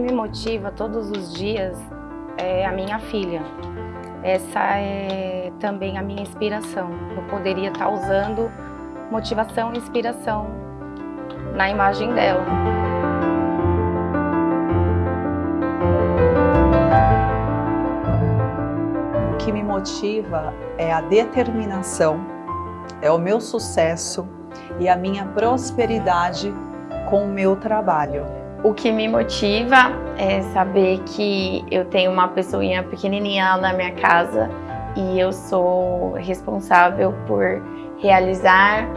motiva todos os dias é a minha filha. Essa é também a minha inspiração. Eu poderia estar usando motivação e inspiração na imagem dela. O que me motiva é a determinação, é o meu sucesso e a minha prosperidade com o meu trabalho. O que me motiva é saber que eu tenho uma pessoinha pequenininha na minha casa e eu sou responsável por realizar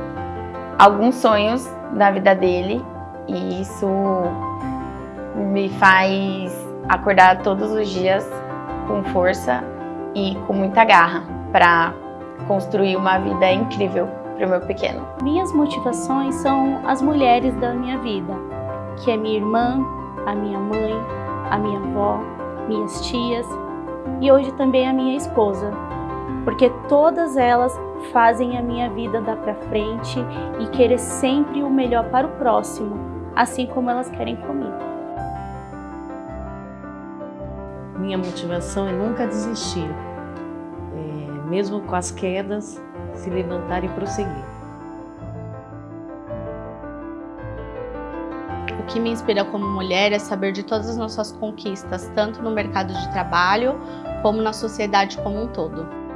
alguns sonhos da vida dele e isso me faz acordar todos os dias com força e com muita garra para construir uma vida incrível para o meu pequeno. Minhas motivações são as mulheres da minha vida, que é minha irmã, a minha mãe, a minha avó, minhas tias e hoje também a minha esposa, porque todas elas fazem a minha vida dar para frente e querer sempre o melhor para o próximo, assim como elas querem comigo. Minha motivação é nunca desistir, é, mesmo com as quedas, se levantar e prosseguir. Que me inspira como mulher é saber de todas as nossas conquistas, tanto no mercado de trabalho como na sociedade como um todo.